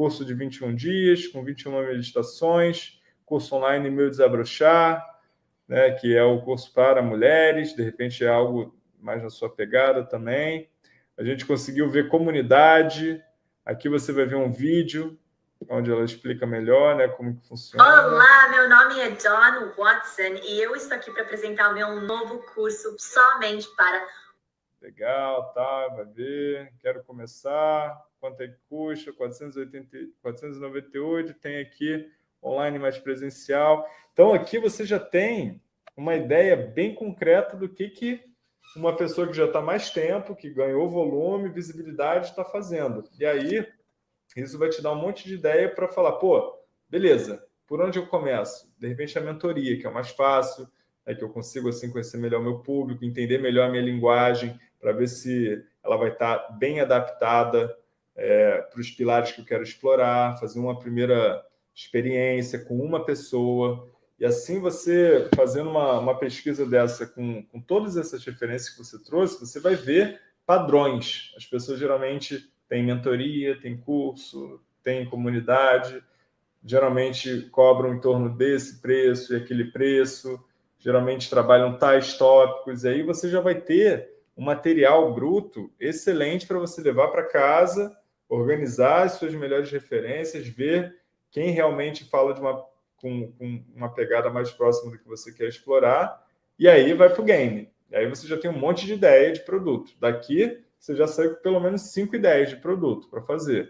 curso de 21 dias, com 21 meditações, curso online Meu Desabrochar, né, que é o curso para mulheres, de repente é algo mais na sua pegada também. A gente conseguiu ver comunidade. Aqui você vai ver um vídeo onde ela explica melhor né, como que funciona. Olá, meu nome é John Watson e eu estou aqui para apresentar o meu novo curso somente para... Legal, tá, vai ver. Quero começar. Quanto é que custa? 480, 498. Tem aqui online mais presencial. Então, aqui você já tem uma ideia bem concreta do que, que uma pessoa que já está mais tempo, que ganhou volume, visibilidade, está fazendo. E aí, isso vai te dar um monte de ideia para falar, pô, beleza, por onde eu começo? De repente, a mentoria, que é o mais fácil, é que eu consigo assim conhecer melhor o meu público, entender melhor a minha linguagem, para ver se ela vai estar tá bem adaptada é, para os pilares que eu quero explorar, fazer uma primeira experiência com uma pessoa, e assim você, fazendo uma, uma pesquisa dessa com, com todas essas referências que você trouxe, você vai ver padrões. As pessoas geralmente têm mentoria, têm curso, têm comunidade, geralmente cobram em torno desse preço e aquele preço, geralmente trabalham tais tópicos, e aí você já vai ter um material bruto excelente para você levar para casa, organizar as suas melhores referências, ver quem realmente fala de uma com, com uma pegada mais próxima do que você quer explorar, e aí vai para o game. E aí você já tem um monte de ideia de produto. Daqui, você já sai com pelo menos cinco ideias de produto para fazer.